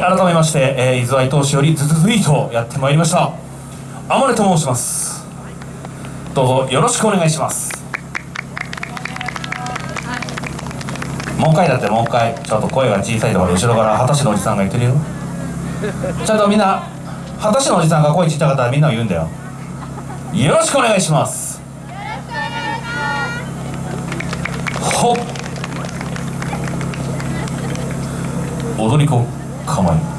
はい改めまして、えー、伊豆愛投手よりズズズイートやってまいりました。天音と申します。どうぞよろしくお願いします。もう一回だってもう一回ちょっと声が小さいところ後ろから二十歳のおじさんが言ってるよ。ちゃんとみんな二十歳のおじさんが声ちっちゃかったらみんな言うんだよ。よろしくお願いします。ほっ。踊り子。Come on.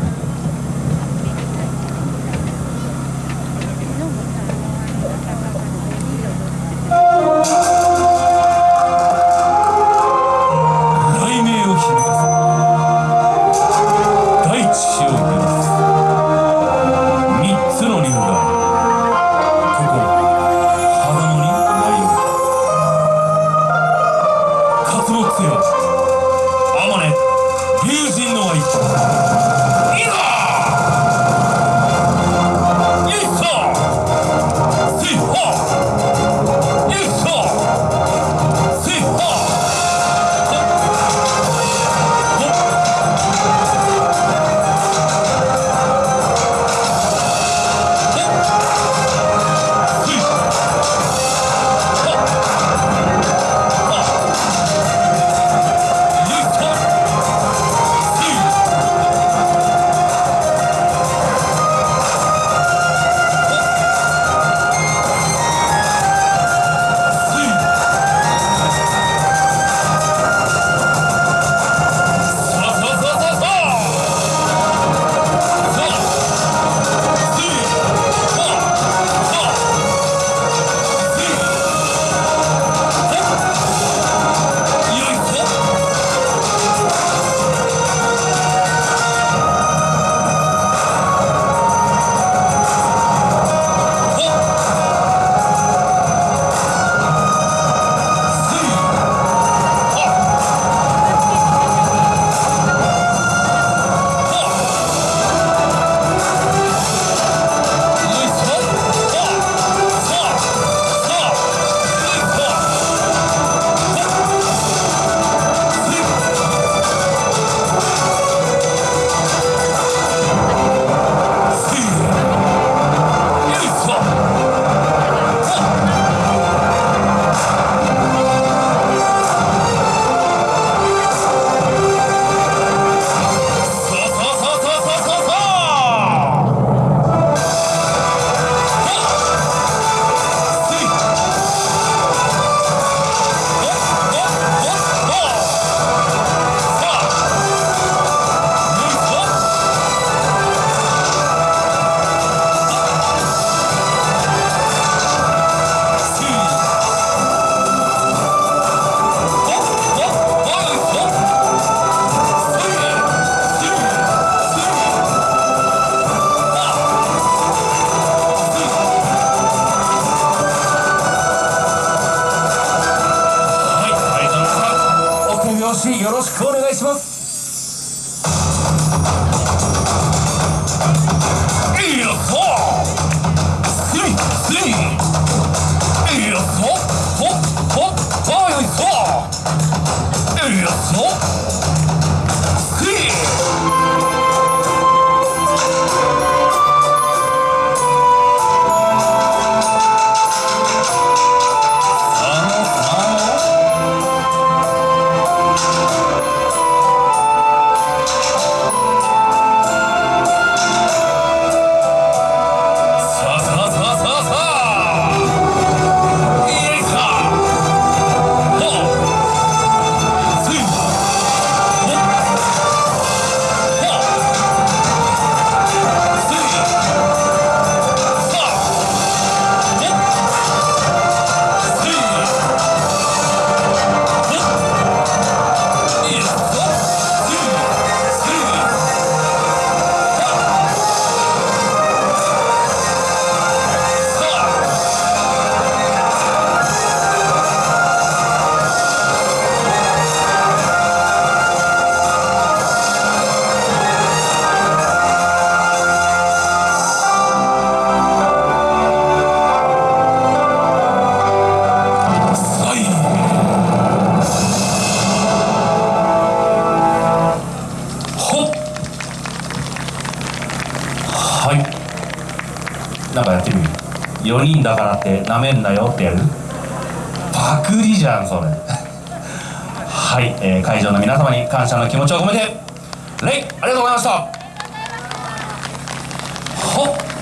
よろしくお願いします。なんかやってみる4人だからってなめんなよってやる。パクリじゃんそれ。はい、えー会場の皆様に感謝の気持ちを込めてレイありがとうございました。ほっ。